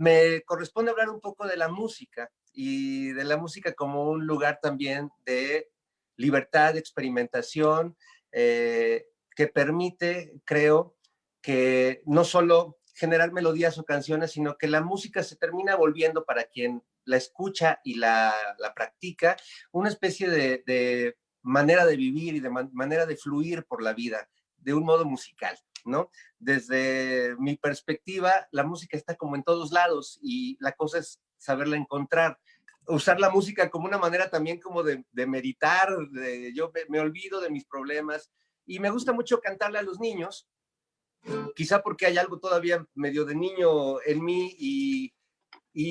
me corresponde hablar un poco de la música y de la música como un lugar también de libertad, de experimentación, eh, que permite, creo, que no solo generar melodías o canciones, sino que la música se termina volviendo para quien la escucha y la, practica, una especie de, manera de vivir y de manera de fluir por la vida, de un modo musical, ¿no? Desde mi perspectiva, la música está como en todos lados y la cosa es saberla encontrar. Usar la música como una manera también como de, meditar, de, yo me olvido de mis problemas y me gusta mucho cantarle a los niños, quizá porque hay algo todavía medio de niño en mí y,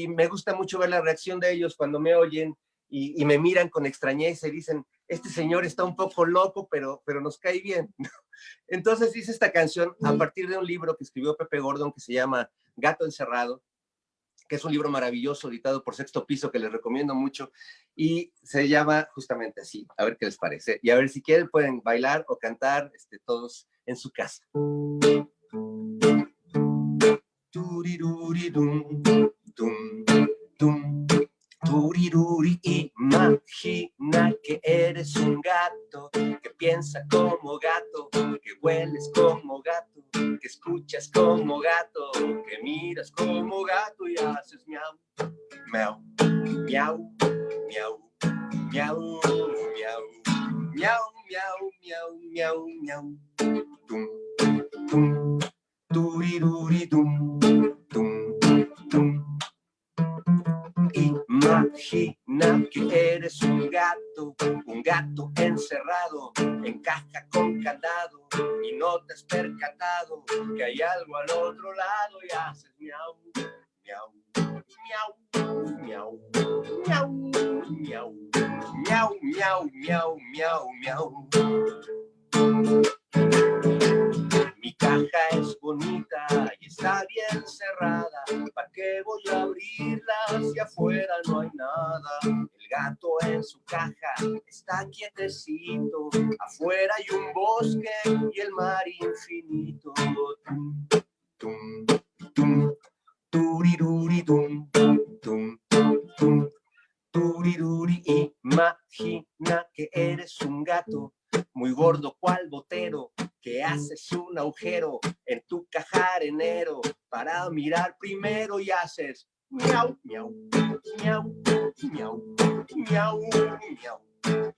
me gusta mucho ver la reacción de ellos cuando me oyen y, me miran con extrañeza y dicen, este señor está un poco loco, pero, pero nos cae bien. Entonces hice esta canción a partir de un libro que escribió Pepe Gordon que se llama Gato Encerrado, que es un libro maravilloso editado por Sexto Piso que les recomiendo mucho y se llama justamente así, a ver qué les parece. Y a ver si quieren pueden bailar o cantar este, todos en su casa. Eres un gato, que piensa como gato, que hueles como gato, que escuchas como gato, que miras como gato y haces miau, miau, miau, miau, miau, miau, miau, miau, miau, miau, miau, tum, tum, turiruri, eres un gato, un gato encerrado en caja con candado y no te has percatado que hay algo al otro lado y haces miau, miau, miau, miau, miau, miau, miau, miau, miau, miau, miau. Mi caja es bonita y está bien cerrada. ¿Para qué voy a abrirla si afuera no hay nada? Gato en su caja está quietecito. Afuera hay un bosque y el mar infinito. Tum, tum, tum, turiruri, tum, tum, tum, turiruri. Imagina que eres un gato muy gordo cual botero, que haces un agujero en tu caja arenero para mirar primero y haces miau, miau, miau, miau, miau, miau,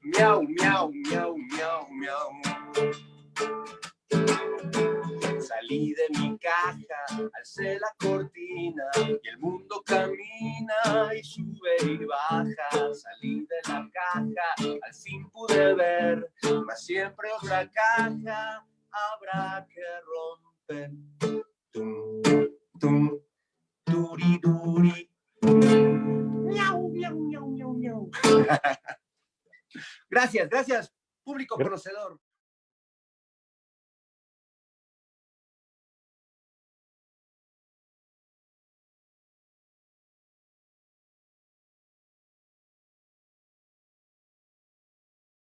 miau, miau, miau, miau, miau. Salí de mi caja, alcé la cortina y el mundo camina y sube y baja. Salí de la caja, al fin pude ver, mas siempre otra caja habrá que romper. Tum, tum, duri, Gracias, gracias, público conocedor.